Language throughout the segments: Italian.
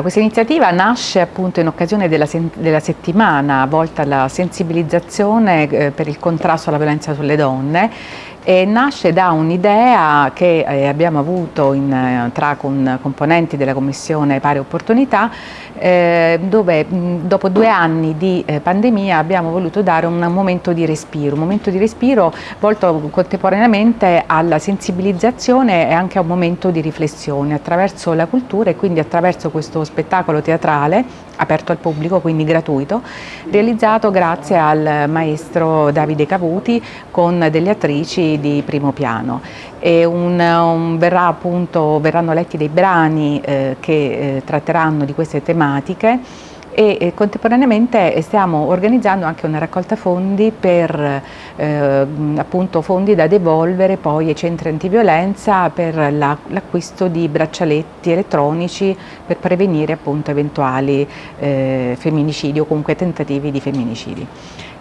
Questa iniziativa nasce appunto in occasione della, della settimana volta alla sensibilizzazione eh, per il contrasto alla violenza sulle donne e nasce da un'idea che eh, abbiamo avuto in, eh, tra con, componenti della Commissione Pari Opportunità dove dopo due anni di pandemia abbiamo voluto dare un momento di respiro, un momento di respiro volto contemporaneamente alla sensibilizzazione e anche a un momento di riflessione attraverso la cultura e quindi attraverso questo spettacolo teatrale aperto al pubblico, quindi gratuito, realizzato grazie al maestro Davide Cavuti con delle attrici di primo piano. Un, un verrà appunto, verranno letti dei brani eh, che eh, tratteranno di queste tematiche e, contemporaneamente stiamo organizzando anche una raccolta fondi per eh, appunto fondi da devolvere poi ai centri antiviolenza per l'acquisto la, di braccialetti elettronici per prevenire appunto eventuali eh, femminicidi o comunque tentativi di femminicidi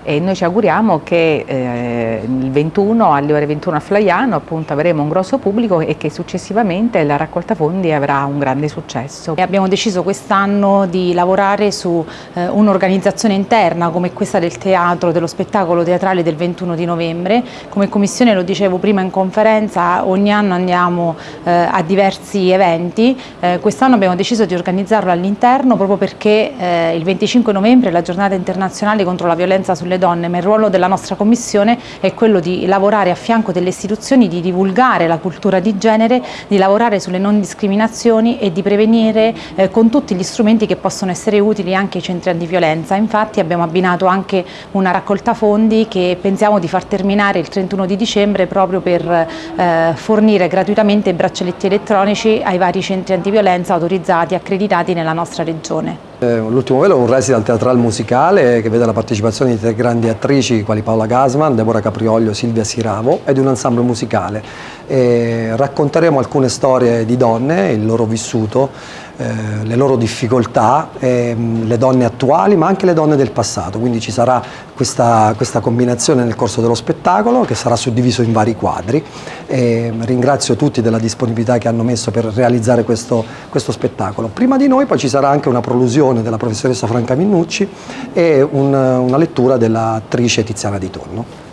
e noi ci auguriamo che eh, il 21 alle ore 21 a Flaiano appunto avremo un grosso pubblico e che successivamente la raccolta fondi avrà un grande successo. E abbiamo deciso quest'anno di lavorare su eh, un'organizzazione interna come questa del teatro, dello spettacolo teatrale del 21 di novembre. Come commissione, lo dicevo prima in conferenza, ogni anno andiamo eh, a diversi eventi. Eh, quest'anno abbiamo deciso di organizzarlo all'interno proprio perché eh, il 25 novembre è la giornata internazionale contro la violenza sulle sulle donne, ma il ruolo della nostra Commissione è quello di lavorare a fianco delle istituzioni, di divulgare la cultura di genere, di lavorare sulle non discriminazioni e di prevenire eh, con tutti gli strumenti che possono essere utili anche ai centri antiviolenza. Infatti abbiamo abbinato anche una raccolta fondi che pensiamo di far terminare il 31 di dicembre proprio per eh, fornire gratuitamente braccialetti elettronici ai vari centri antiviolenza autorizzati e accreditati nella nostra regione. Eh, l'ultimo velo è un resident teatrale musicale che vede la partecipazione di tre grandi attrici quali Paola Gasman, Deborah Caprioglio, Silvia Siravo e di un ensemble musicale. E racconteremo alcune storie di donne, il loro vissuto, eh, le loro difficoltà, eh, le donne attuali ma anche le donne del passato, quindi ci sarà questa, questa combinazione nel corso dello spettacolo che sarà suddiviso in vari quadri. E ringrazio tutti della disponibilità che hanno messo per realizzare questo, questo spettacolo. Prima di noi poi ci sarà anche una prolusione della professoressa Franca Minnucci e un, una lettura dell'attrice Tiziana Di Tonno.